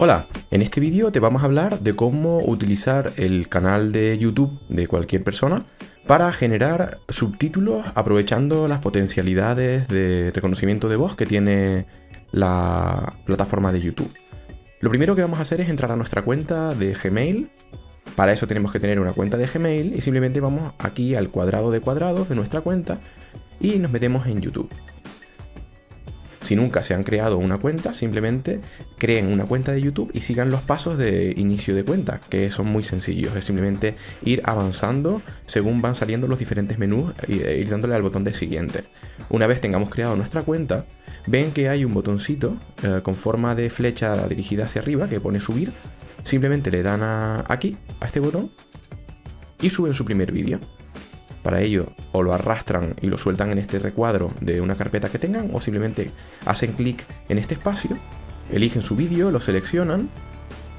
Hola, en este vídeo te vamos a hablar de cómo utilizar el canal de YouTube de cualquier persona para generar subtítulos aprovechando las potencialidades de reconocimiento de voz que tiene la plataforma de YouTube. Lo primero que vamos a hacer es entrar a nuestra cuenta de Gmail. Para eso tenemos que tener una cuenta de Gmail y simplemente vamos aquí al cuadrado de cuadrados de nuestra cuenta y nos metemos en YouTube. Si nunca se han creado una cuenta, simplemente creen una cuenta de YouTube y sigan los pasos de inicio de cuenta, que son muy sencillos. Es simplemente ir avanzando según van saliendo los diferentes menús e ir dándole al botón de siguiente. Una vez tengamos creado nuestra cuenta, ven que hay un botoncito eh, con forma de flecha dirigida hacia arriba que pone subir. Simplemente le dan aquí, a este botón, y suben su primer vídeo. Para ello, o lo arrastran y lo sueltan en este recuadro de una carpeta que tengan, o simplemente hacen clic en este espacio, eligen su vídeo, lo seleccionan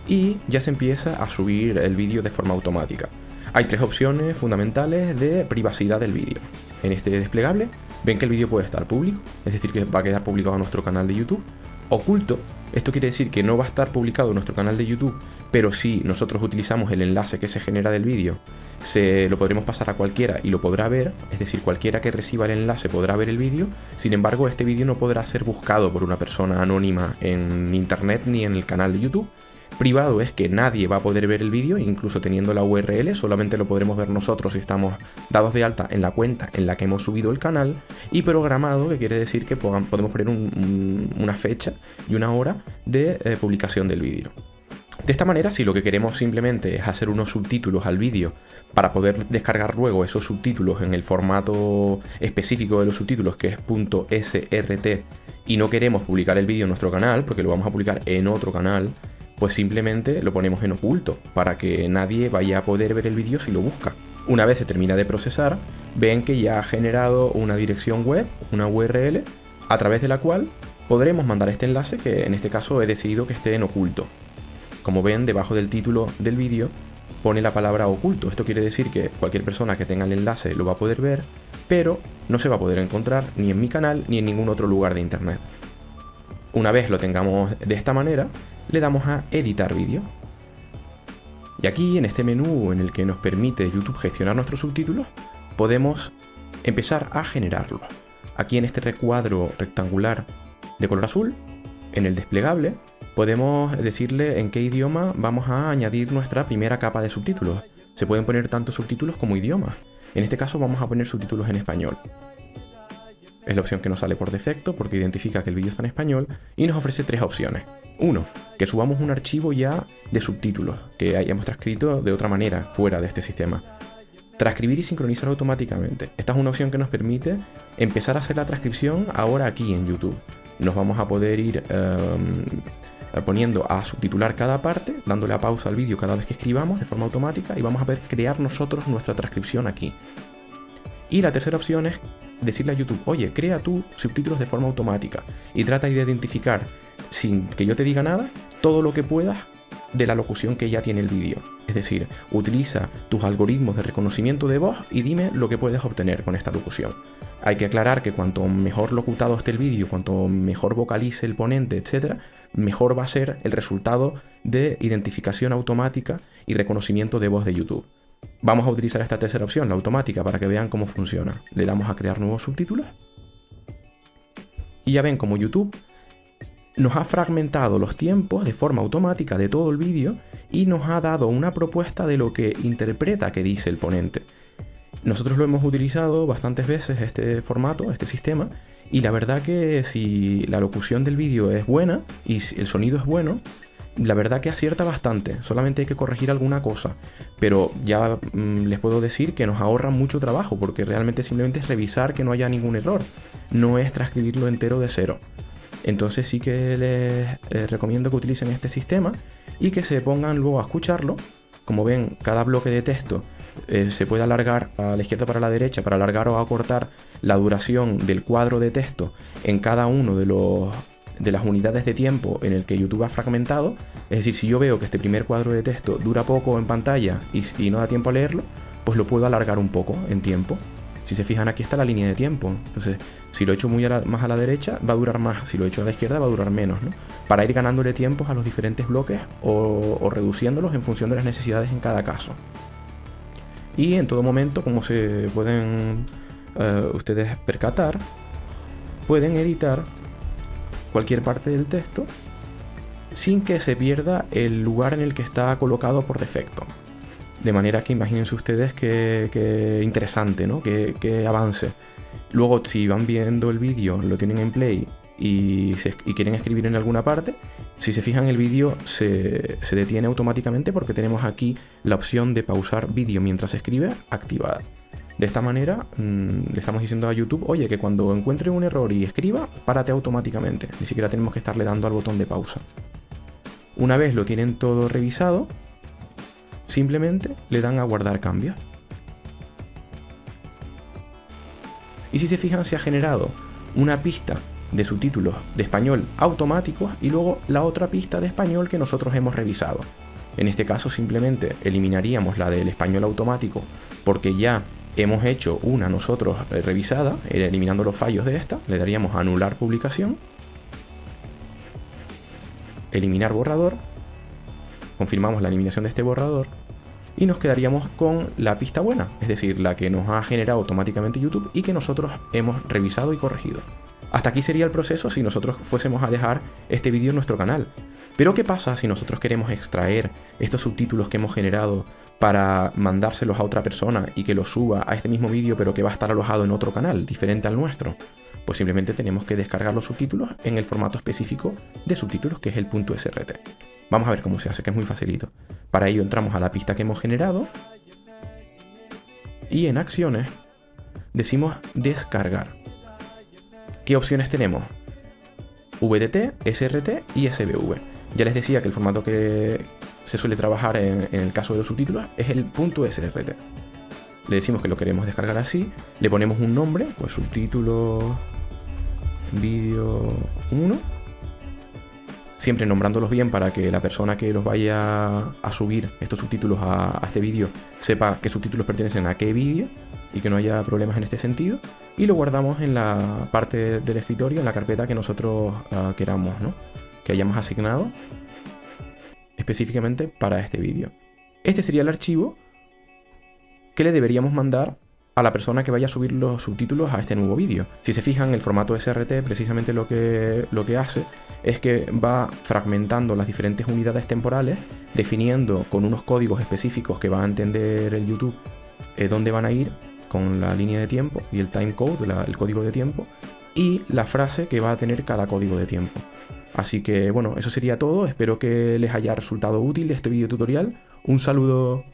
y ya se empieza a subir el vídeo de forma automática. Hay tres opciones fundamentales de privacidad del vídeo. En este desplegable ven que el vídeo puede estar público, es decir que va a quedar publicado en nuestro canal de YouTube, oculto, esto quiere decir que no va a estar publicado en nuestro canal de YouTube, pero si nosotros utilizamos el enlace que se genera del vídeo, se lo podremos pasar a cualquiera y lo podrá ver, es decir, cualquiera que reciba el enlace podrá ver el vídeo, sin embargo este vídeo no podrá ser buscado por una persona anónima en internet ni en el canal de YouTube, Privado es que nadie va a poder ver el vídeo, incluso teniendo la URL, solamente lo podremos ver nosotros si estamos dados de alta en la cuenta en la que hemos subido el canal. Y programado, que quiere decir que podemos poner una fecha y una hora de eh, publicación del vídeo. De esta manera, si lo que queremos simplemente es hacer unos subtítulos al vídeo para poder descargar luego esos subtítulos en el formato específico de los subtítulos que es .srt y no queremos publicar el vídeo en nuestro canal porque lo vamos a publicar en otro canal pues simplemente lo ponemos en oculto para que nadie vaya a poder ver el vídeo si lo busca. Una vez se termina de procesar, ven que ya ha generado una dirección web, una URL, a través de la cual podremos mandar este enlace que en este caso he decidido que esté en oculto. Como ven, debajo del título del vídeo pone la palabra oculto. Esto quiere decir que cualquier persona que tenga el enlace lo va a poder ver, pero no se va a poder encontrar ni en mi canal ni en ningún otro lugar de internet. Una vez lo tengamos de esta manera, le damos a editar vídeo. Y aquí en este menú en el que nos permite YouTube gestionar nuestros subtítulos, podemos empezar a generarlo. Aquí en este recuadro rectangular de color azul, en el desplegable, podemos decirle en qué idioma vamos a añadir nuestra primera capa de subtítulos. Se pueden poner tanto subtítulos como idiomas. En este caso vamos a poner subtítulos en español. Es la opción que nos sale por defecto porque identifica que el vídeo está en español y nos ofrece tres opciones. Uno, que subamos un archivo ya de subtítulos que hayamos transcrito de otra manera fuera de este sistema. Transcribir y sincronizar automáticamente. Esta es una opción que nos permite empezar a hacer la transcripción ahora aquí en YouTube. Nos vamos a poder ir em, poniendo a subtitular cada parte, dándole a pausa al vídeo cada vez que escribamos de forma automática y vamos a poder crear nosotros nuestra transcripción aquí. Y la tercera opción es decirle a YouTube, oye, crea tú subtítulos de forma automática y trata de identificar, sin que yo te diga nada, todo lo que puedas de la locución que ya tiene el vídeo. Es decir, utiliza tus algoritmos de reconocimiento de voz y dime lo que puedes obtener con esta locución. Hay que aclarar que cuanto mejor locutado esté el vídeo, cuanto mejor vocalice el ponente, etc., mejor va a ser el resultado de identificación automática y reconocimiento de voz de YouTube. Vamos a utilizar esta tercera opción, la automática, para que vean cómo funciona. Le damos a crear nuevos subtítulos. Y ya ven como YouTube nos ha fragmentado los tiempos de forma automática de todo el vídeo y nos ha dado una propuesta de lo que interpreta que dice el ponente. Nosotros lo hemos utilizado bastantes veces este formato, este sistema, y la verdad que si la locución del vídeo es buena y el sonido es bueno, la verdad que acierta bastante, solamente hay que corregir alguna cosa, pero ya mm, les puedo decir que nos ahorra mucho trabajo, porque realmente simplemente es revisar que no haya ningún error, no es transcribirlo entero de cero. Entonces sí que les eh, recomiendo que utilicen este sistema y que se pongan luego a escucharlo. Como ven, cada bloque de texto eh, se puede alargar a la izquierda para la derecha para alargar o acortar la duración del cuadro de texto en cada uno de los de las unidades de tiempo en el que YouTube ha fragmentado. Es decir, si yo veo que este primer cuadro de texto dura poco en pantalla y, no da tiempo a leerlo, pues lo puedo alargar un poco en tiempo. Si se fijan aquí está la línea de tiempo. Entonces, si lo echo muy más a la derecha, va a durar más. Si lo echo a la izquierda, va a durar menos. ¿no? Para ir ganándole tiempos a los diferentes bloques o, reduciéndolos en función de las necesidades en cada caso. Y en todo momento, como se pueden eh, ustedes percatar, pueden editar cualquier parte del texto sin que se pierda el lugar en el que está colocado por defecto. De manera que imagínense ustedes que, interesante, ¿no? Que, avance. Luego, si van viendo el vídeo, lo tienen en play y, quieren escribir en alguna parte, si se fijan el vídeo se, detiene automáticamente porque tenemos aquí la opción de pausar vídeo mientras se escribe activada. De esta manera mm, le estamos diciendo a YouTube, oye, que cuando encuentre un error y escriba, párate automáticamente. Ni siquiera tenemos que estarle dando al botón de pausa. Una vez lo tienen todo revisado, simplemente le dan a guardar cambios. Y si se fijan, se ha generado una pista de subtítulos de español automáticos y luego la otra pista de español que nosotros hemos revisado. En este caso simplemente eliminaríamos la del español automático porque ya hemos hecho una nosotros eh, revisada, eh, eliminando los fallos de esta, le daríamos anular publicación, eliminar borrador, confirmamos la eliminación de este borrador y nos quedaríamos con la pista buena, es decir, la que nos ha generado automáticamente YouTube y que nosotros hemos revisado y corregido. Hasta aquí sería el proceso si nosotros fuésemos a dejar este vídeo en nuestro canal. Pero ¿qué pasa si nosotros queremos extraer estos subtítulos que hemos generado para mandárselos a otra persona y que los suba a este mismo vídeo pero que va a estar alojado en otro canal, diferente al nuestro? Pues simplemente tenemos que descargar los subtítulos en el formato específico de subtítulos que es el .srt. Vamos a ver cómo se hace, que es muy facilito. Para ello entramos a la pista que hemos generado y en acciones decimos descargar. ¿Qué opciones tenemos? VDT, SRT y SVV. Ya les decía que el formato que se suele trabajar en, el caso de los subtítulos es el .srt. Le decimos que lo queremos descargar así, le ponemos un nombre, pues subtítulo vídeo 1 siempre nombrándolos bien para que la persona que los vaya a subir estos subtítulos a, este vídeo sepa qué subtítulos pertenecen a qué vídeo y que no haya problemas en este sentido. Y lo guardamos en la parte del escritorio, en la carpeta que nosotros ah, queramos, ¿no? que hayamos asignado específicamente para este vídeo. Este sería el archivo que le deberíamos mandar a la persona que vaya a subir los subtítulos a este nuevo vídeo. Si se fijan, el formato SRT precisamente lo que, lo que hace es que va fragmentando las diferentes unidades temporales, definiendo con unos códigos específicos que va a entender el YouTube eh, dónde van a ir con la línea de tiempo y el timecode, el código de tiempo, y la frase que va a tener cada código de tiempo. Así que bueno, eso sería todo, espero que les haya resultado útil este video tutorial. Un saludo.